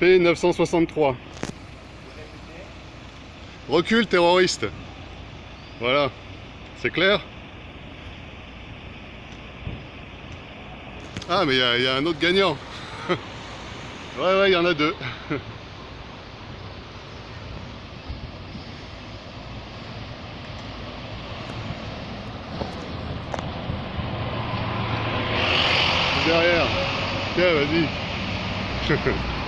P963. Recule terroriste. Voilà. C'est clair? Ah mais il y, a un autre gagnant. ouais ouais, il y en a deux. derrière. Tiens, vas-y.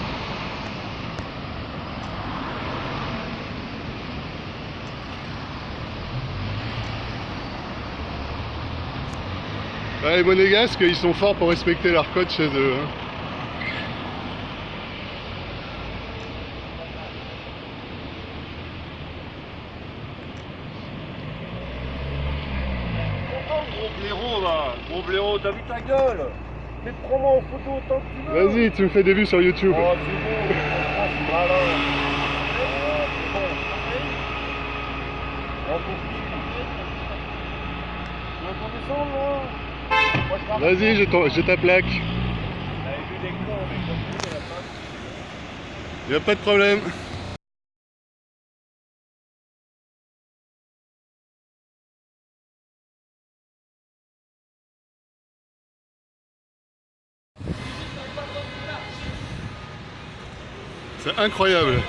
les monégasques, ils sont forts pour respecter leur code chez eux. Hein. gros blaireau t'as vu ta gueule? Mais prends-moi en photo autant que tu veux Vas-y, tu me fais des vues sur YouTube. Oh, c'est bon, c'est malin. C'est bon. Tu veux qu'on descende, là? Vas-y, j'ai ta plaque. Il n'y a pas de problème. C'est incroyable